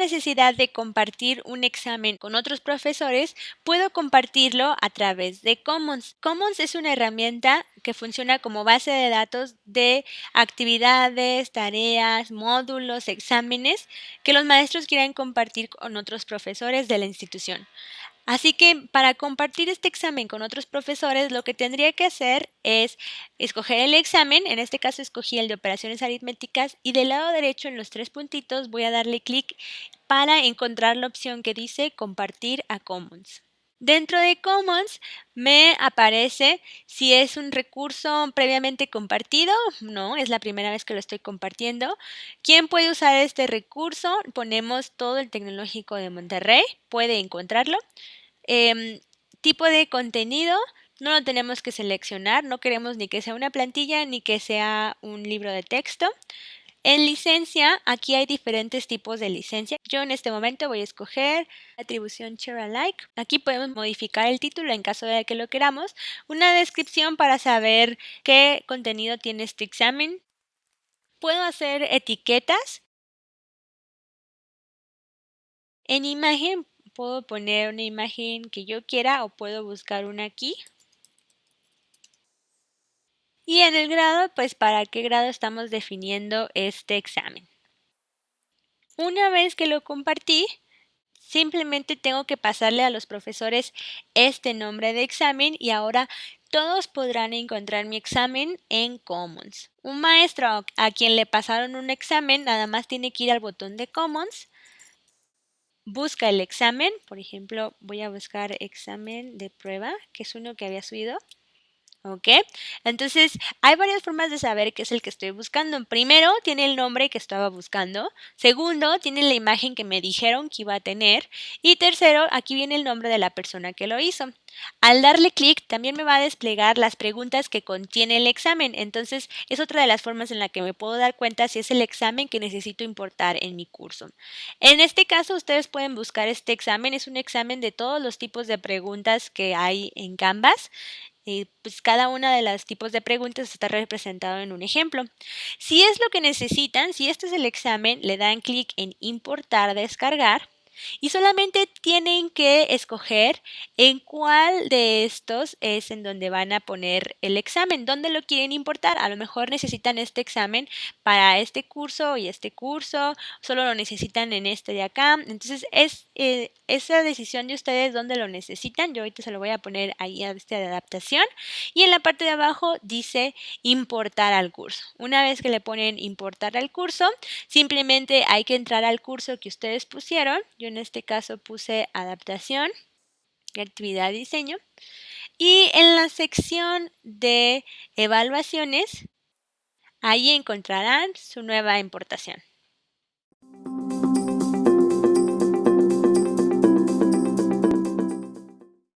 necesidad de compartir un examen con otros profesores, puedo compartirlo a través de Commons. Commons es una herramienta que funciona como base de datos de actividades, tareas, módulos, exámenes que los maestros quieran compartir con otros profesores de la institución. Así que para compartir este examen con otros profesores, lo que tendría que hacer es escoger el examen, en este caso escogí el de operaciones aritméticas y del lado derecho en los tres puntitos voy a darle clic para encontrar la opción que dice compartir a Commons. Dentro de Commons me aparece si es un recurso previamente compartido, no, es la primera vez que lo estoy compartiendo. ¿Quién puede usar este recurso? Ponemos todo el tecnológico de Monterrey, puede encontrarlo. Em, tipo de contenido, no lo tenemos que seleccionar, no queremos ni que sea una plantilla ni que sea un libro de texto. En licencia, aquí hay diferentes tipos de licencia. Yo en este momento voy a escoger atribución share alike. Aquí podemos modificar el título en caso de que lo queramos. Una descripción para saber qué contenido tiene este examen. Puedo hacer etiquetas. En imagen puedo poner una imagen que yo quiera o puedo buscar una aquí. Y en el grado, pues para qué grado estamos definiendo este examen. Una vez que lo compartí, simplemente tengo que pasarle a los profesores este nombre de examen y ahora todos podrán encontrar mi examen en Commons. Un maestro a quien le pasaron un examen nada más tiene que ir al botón de Commons, busca el examen, por ejemplo voy a buscar examen de prueba, que es uno que había subido, ¿Ok? Entonces, hay varias formas de saber qué es el que estoy buscando. Primero, tiene el nombre que estaba buscando. Segundo, tiene la imagen que me dijeron que iba a tener. Y tercero, aquí viene el nombre de la persona que lo hizo. Al darle clic, también me va a desplegar las preguntas que contiene el examen. Entonces, es otra de las formas en la que me puedo dar cuenta si es el examen que necesito importar en mi curso. En este caso, ustedes pueden buscar este examen. Es un examen de todos los tipos de preguntas que hay en Canvas pues cada una de los tipos de preguntas está representado en un ejemplo. Si es lo que necesitan, si este es el examen, le dan clic en importar, descargar y solamente tienen que escoger en cuál de estos es en donde van a poner el examen, dónde lo quieren importar. A lo mejor necesitan este examen para este curso y este curso, solo lo necesitan en este de acá. Entonces es eh, esa decisión de ustedes dónde lo necesitan. Yo ahorita se lo voy a poner ahí a este de adaptación. Y en la parte de abajo dice importar al curso. Una vez que le ponen importar al curso, simplemente hay que entrar al curso que ustedes pusieron. Yo en este caso puse adaptación, actividad diseño. Y en la sección de evaluaciones, ahí encontrarán su nueva importación.